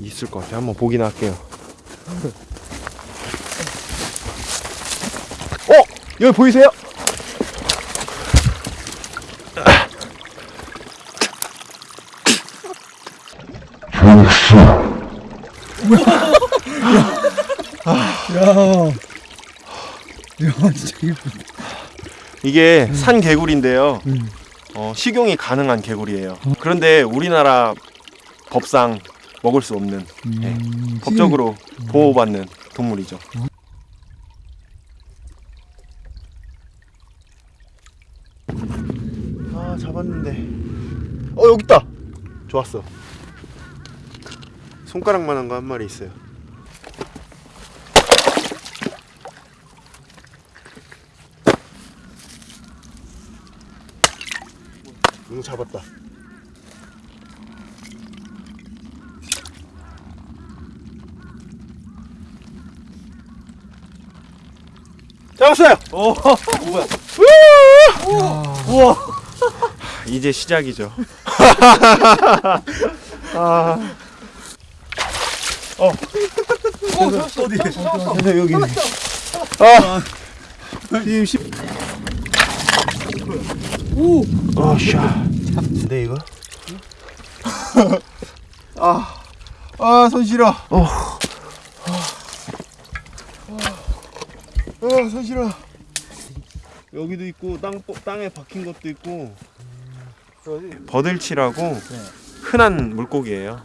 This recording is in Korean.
있을 것 같아요. 한번 보긴 할게요. 어! 여기 보이세요? 야. 야, 진짜 예쁘다. 이게 산 개구리인데요. 음. 어, 식용이 가능한 개구리예요. 그런데 우리나라 법상 먹을 수 없는 네, 음, 법적으로 보호받는 동물이죠. 아 잡았는데 어 여기 있다. 좋았어. 손가락만한 거 한 마리 있어요. 응 잡았다. 잡았어요. 오 뭐야? 우와. 이제 시작이죠. 아. 어. 어디? 어디? 여기. 아. 지금 십. 오. 아 샤. 근데 이거? 아. 아, 손 시려. 어. 아, 손 시려. 여기도 있고 땅 땅에 박힌 것도 있고. 버들치라고 흔한 물고기예요.